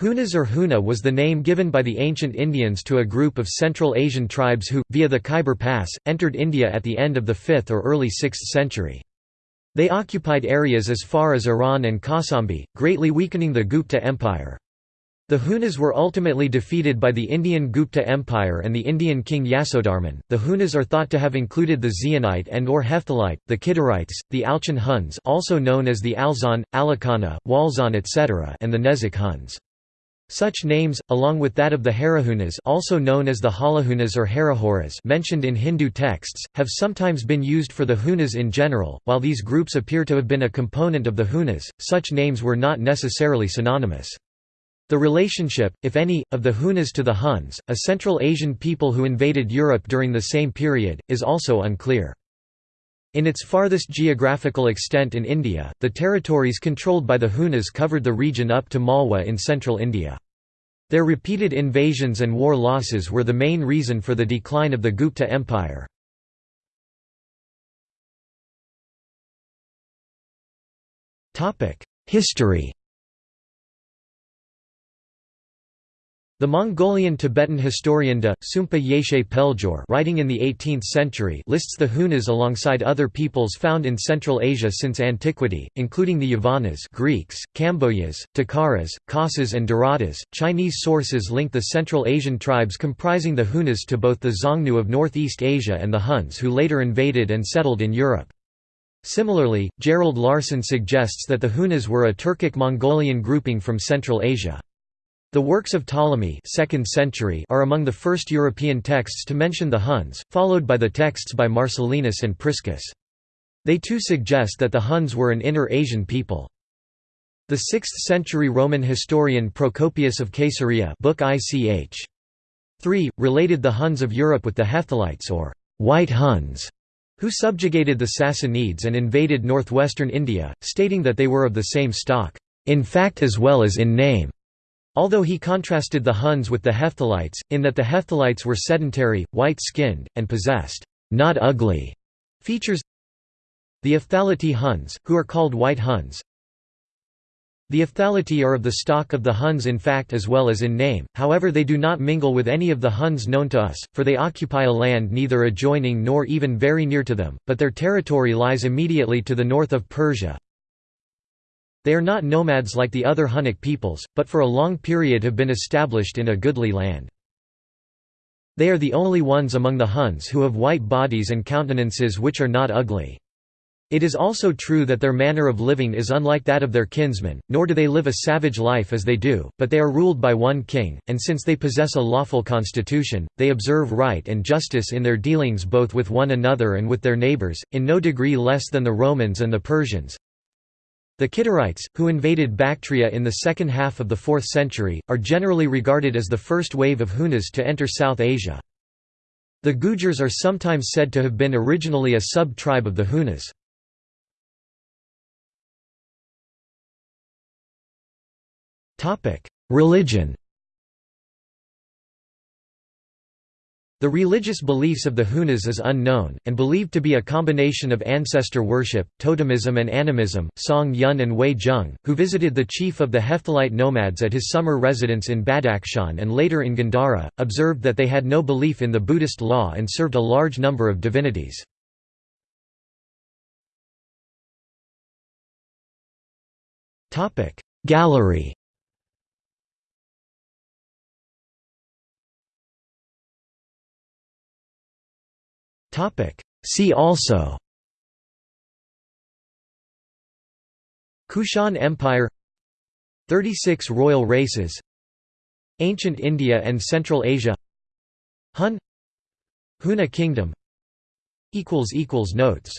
Hunas or Huna was the name given by the ancient Indians to a group of Central Asian tribes who, via the Khyber Pass, entered India at the end of the 5th or early 6th century. They occupied areas as far as Iran and Kausambi, greatly weakening the Gupta Empire. The Hunas were ultimately defeated by the Indian Gupta Empire and the Indian king Yasodharman. The Hunas are thought to have included the Xionite and or Hephthalite, the Kidarites, the Alchon Huns, also known as the Alxon, Alakhana, Walxon, etc., and the Nezak Huns. Such names, along with that of the Harahunas also known as the Halahunas or Harahuras mentioned in Hindu texts, have sometimes been used for the Hunas in general. While these groups appear to have been a component of the Hunas, such names were not necessarily synonymous. The relationship, if any, of the Hunas to the Huns, a Central Asian people who invaded Europe during the same period, is also unclear. In its farthest geographical extent in India, the territories controlled by the Hunas covered the region up to Malwa in central India. Their repeated invasions and war losses were the main reason for the decline of the Gupta Empire. History The Mongolian Tibetan historian de, Sumpa Yeshe Peljor writing in the 18th century lists the Hunas alongside other peoples found in Central Asia since antiquity, including the Yavanas Greeks, Kambojas, Tukharas, Khasas and Daradas. Chinese sources link the Central Asian tribes comprising the Hunas to both the Xiongnu of Northeast Asia and the Huns who later invaded and settled in Europe. Similarly, Gerald Larson suggests that the Hunas were a Turkic-Mongolian grouping from Central Asia. The works of Ptolemy 2nd century are among the first European texts to mention the Huns, followed by the texts by Marcellinus and Priscus. They too suggest that the Huns were an inner Asian people. The 6th-century Roman historian Procopius of Caesarea book ICH. 3, related the Huns of Europe with the Hephthalites or «white Huns», who subjugated the Sassanids and invaded northwestern India, stating that they were of the same stock, «in fact as well as in name». Although he contrasted the Huns with the Hephthalites, in that the Hephthalites were sedentary, white-skinned, and possessed not ugly features. The Ephthalitae Huns, who are called White Huns. The Ephthalitae are of the stock of the Huns in fact as well as in name, however they do not mingle with any of the Huns known to us, for they occupy a land neither adjoining nor even very near to them, but their territory lies immediately to the north of Persia, they are not nomads like the other Hunnic peoples, but for a long period have been established in a goodly land. They are the only ones among the Huns who have white bodies and countenances which are not ugly. It is also true that their manner of living is unlike that of their kinsmen, nor do they live a savage life as they do, but they are ruled by one king, and since they possess a lawful constitution, they observe right and justice in their dealings both with one another and with their neighbors, in no degree less than the Romans and the Persians. The Kidarites, who invaded Bactria in the second half of the 4th century, are generally regarded as the first wave of Hunas to enter South Asia. The Gujars are sometimes said to have been originally a sub-tribe of the Hunas. Religion The religious beliefs of the Hunas is unknown, and believed to be a combination of ancestor worship, totemism and animism. Song Yun and Wei Zheng, who visited the chief of the Hephthalite nomads at his summer residence in Badakhshan and later in Gandhara, observed that they had no belief in the Buddhist law and served a large number of divinities. Gallery See also. Kushan Empire. 36 royal races. Ancient India and Central Asia. Hun. Huna Kingdom. Notes